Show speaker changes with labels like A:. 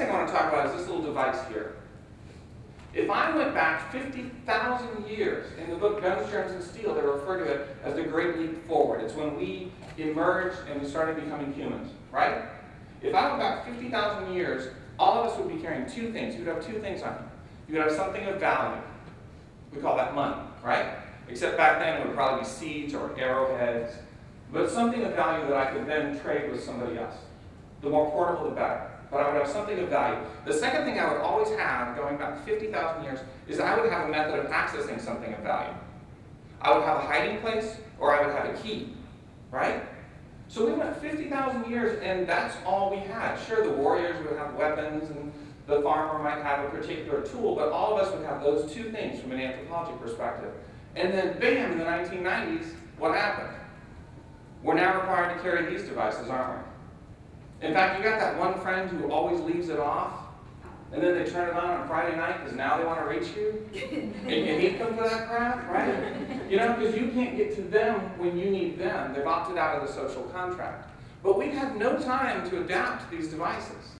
A: thing I want to talk about is this little device here. If I went back 50,000 years, in the book Guns, Germs, and Steel, they refer to it as the Great Leap Forward. It's when we emerged and we started becoming humans, right? If I went back 50,000 years, all of us would be carrying two things. You would have two things on you. You would have something of value. We call that money, right? Except back then it would probably be seeds or arrowheads, but something of value that I could then trade with somebody else. The more portable, the better but I would have something of value. The second thing I would always have, going back 50,000 years, is I would have a method of accessing something of value. I would have a hiding place, or I would have a key, right? So we went 50,000 years, and that's all we had. Sure, the warriors would have weapons, and the farmer might have a particular tool, but all of us would have those two things from an anthropology perspective. And then, bam, in the 1990s, what happened? We're now required to carry these devices, aren't we? In fact, you got that one friend who always leaves it off, and then they turn it on on Friday night because now they want to reach you, and you need them for that crap, right? You know, because you can't get to them when you need them. They've opted out of the social contract. But we've no time to adapt to these devices.